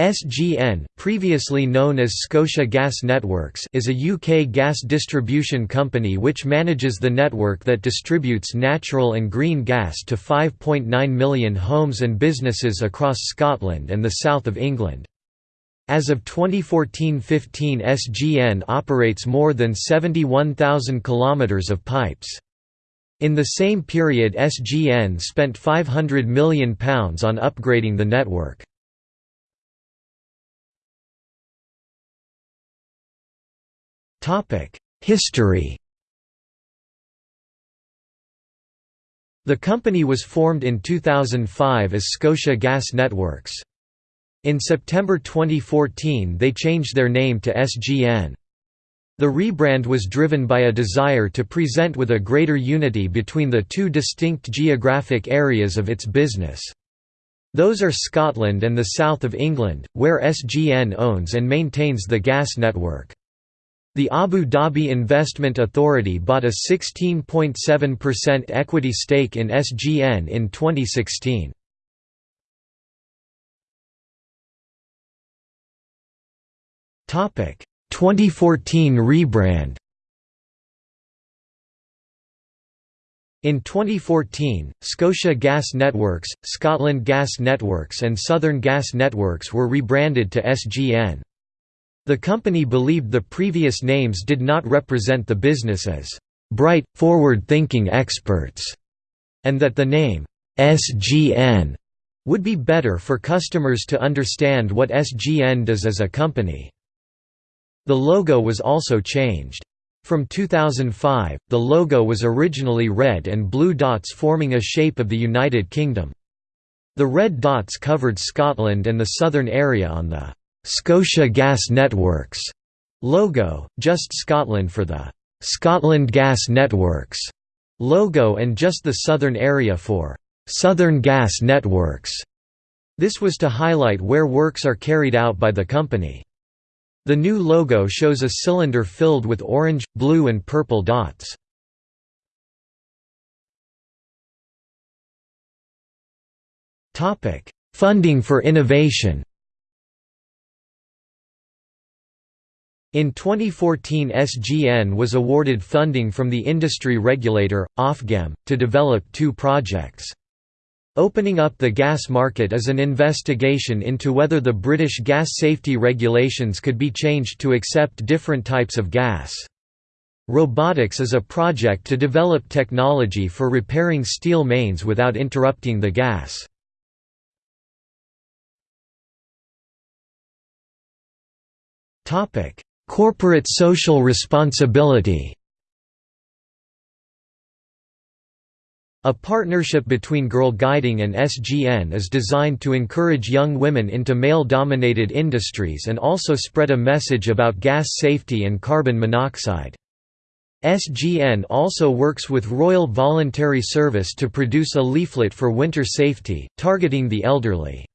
SGN, previously known as Scotia Gas Networks is a UK gas distribution company which manages the network that distributes natural and green gas to 5.9 million homes and businesses across Scotland and the south of England. As of 2014-15 SGN operates more than 71,000 kilometres of pipes. In the same period SGN spent £500 million on upgrading the network. History The company was formed in 2005 as Scotia Gas Networks. In September 2014 they changed their name to SGN. The rebrand was driven by a desire to present with a greater unity between the two distinct geographic areas of its business. Those are Scotland and the south of England, where SGN owns and maintains the gas network. The Abu Dhabi Investment Authority bought a 16.7% equity stake in SGN in 2016. Topic 2014 rebrand. In 2014, Scotia Gas Networks, Scotland Gas Networks and Southern Gas Networks were rebranded to SGN. The company believed the previous names did not represent the business as bright, forward-thinking experts, and that the name SGN would be better for customers to understand what SGN does as a company. The logo was also changed. From 2005, the logo was originally red and blue dots forming a shape of the United Kingdom. The red dots covered Scotland and the southern area on the Scotia Gas Networks logo, just Scotland for the Scotland Gas Networks logo and just the southern area for Southern Gas Networks. This was to highlight where works are carried out by the company. The new logo shows a cylinder filled with orange, blue and purple dots. Funding for innovation In 2014 SGN was awarded funding from the industry regulator, Ofgem, to develop two projects. Opening up the gas market is an investigation into whether the British gas safety regulations could be changed to accept different types of gas. Robotics is a project to develop technology for repairing steel mains without interrupting the gas. Topic Corporate social responsibility A partnership between Girlguiding and SGN is designed to encourage young women into male-dominated industries and also spread a message about gas safety and carbon monoxide. SGN also works with Royal Voluntary Service to produce a leaflet for winter safety, targeting the elderly.